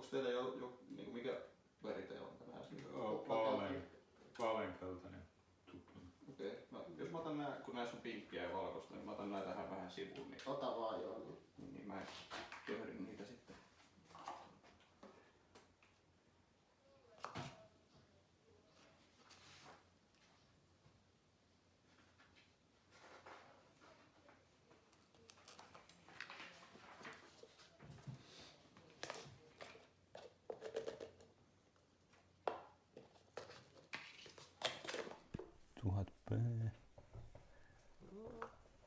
onko teillä jo, jo niin kuin mikä väri teillä on tänään? Joo, vaalean, vaaleankeltainen tupla. Okei. Okay. jos mä otan nää, kun näissä on pinkkiä ja valkoista, niin mä otan näitä vähän, vähän sivuun, niin, Ota vaan joo. Niin. niin, niin mä 1000p.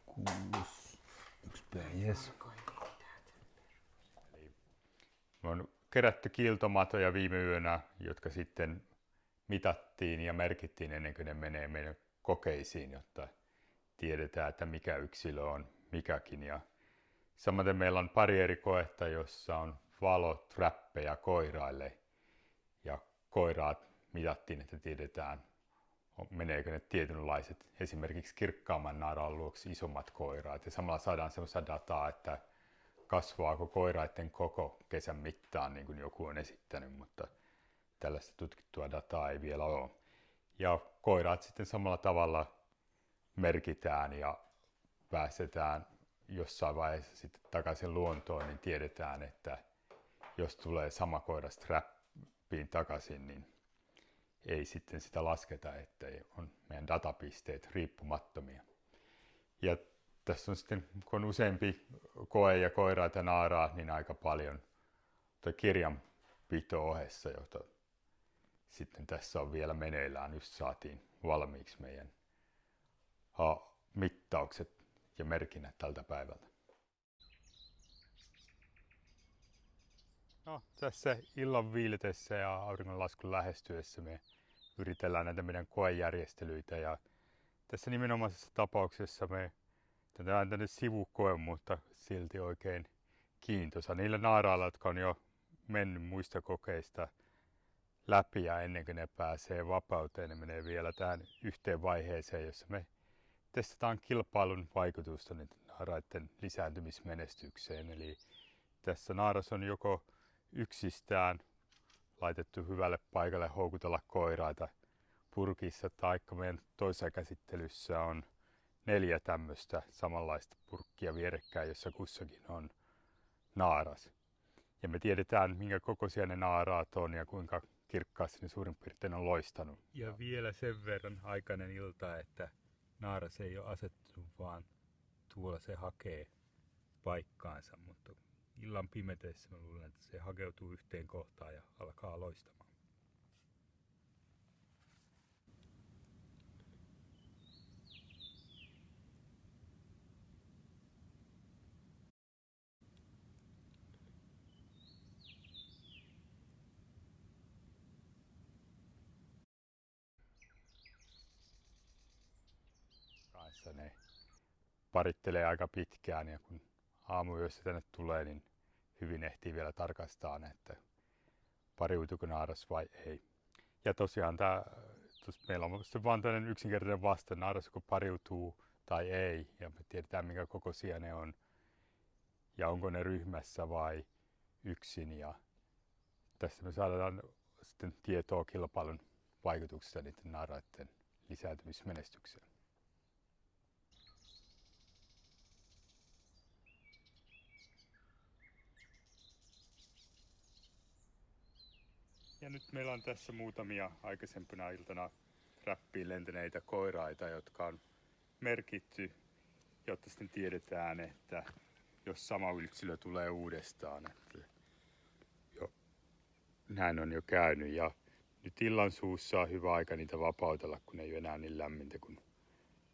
6. 1p, jes. Me on kerätty kiltomatoja viime yönä, jotka sitten mitattiin ja merkittiin ennen kuin ne menee meidän kokeisiin, jotta tiedetään, että mikä yksilö on mikäkin. Ja samaten meillä on pari eri koetta, jossa on valotrappejä koiraille ja koiraat mitattiin, että tiedetään meneekö ne tietynlaiset, esimerkiksi kirkkaamman naaran luoksi isommat koiraat. Ja samalla saadaan sellaista dataa, että kasvaako koiraiden koko kesän mittaan, niin kuin joku on esittänyt, mutta tällaista tutkittua dataa ei vielä ole. Ja koiraat sitten samalla tavalla merkitään ja päästetään jossain vaiheessa sitten takaisin luontoon, niin tiedetään, että jos tulee sama koira strappiin takaisin, niin ei sitten sitä lasketa, että on meidän datapisteet riippumattomia. Ja tässä on sitten, kun on useampi koe ja koiraita naaraa, niin aika paljon kirjanpito ohessa, jota sitten tässä on vielä meneillään. Just saatiin valmiiksi meidän mittaukset ja merkinnät tältä päivältä. No, tässä illan viiletessä ja auringonlaskun lähestyessä me yritellään näitä meidän koejärjestelyitä ja tässä nimenomaisessa tapauksessa me Tätä on tänne sivukoe, mutta silti oikein kiintoisa. Niillä naarailla, jotka on jo mennyt muista kokeista läpi ja ennen kuin ne pääsee vapauteen, ne menee vielä tähän yhteen vaiheeseen, jossa me testataan kilpailun vaikutusta naaraiden lisääntymismenestykseen. Eli tässä naaras on joko yksistään laitettu hyvälle paikalle houkutella koiraita purkissa, taikka meidän toisessa käsittelyssä on neljä tämmöistä samanlaista purkkia vierekkäin, jossa kussakin on naaras. Ja me tiedetään, minkä kokoisia ne naaraat on ja kuinka kirkkaasti ne suurin piirtein on loistanut. Ja vielä sen verran aikainen ilta, että naaras ei ole asettunut, vaan tuolla se hakee paikkaansa, mutta illan pimeteessä mä luulen, että se hakeutuu yhteen kohtaan ja alkaa loistamaan. kanssa ne parittelee aika pitkään ja kun aamuyössä tänne tulee, niin hyvin ehtii vielä tarkastaa, että pariutuuko naaras vai ei. Ja tosiaan tämä, meillä on vaan tämmöinen yksinkertainen vasta, naaras joko pariutuu tai ei, ja me tiedetään minkä kokoisia ne on, ja onko ne ryhmässä vai yksin, ja tässä me saadaan sitten tietoa kilpailun vaikutuksista niiden naaraiden lisääntymismenestykseen. Ja nyt meillä on tässä muutamia aikaisempina iltana räppiin lentäneitä koiraita, jotka on merkitty, jotta sitten tiedetään, että jos sama yksilö tulee uudestaan, että jo, näin on jo käynyt. Ja nyt illan suussa on hyvä aika niitä vapautella, kun ei ole enää niin lämmintä kuin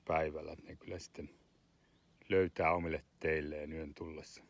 päivällä. Ne kyllä sitten löytää omille teilleen yön tullessa.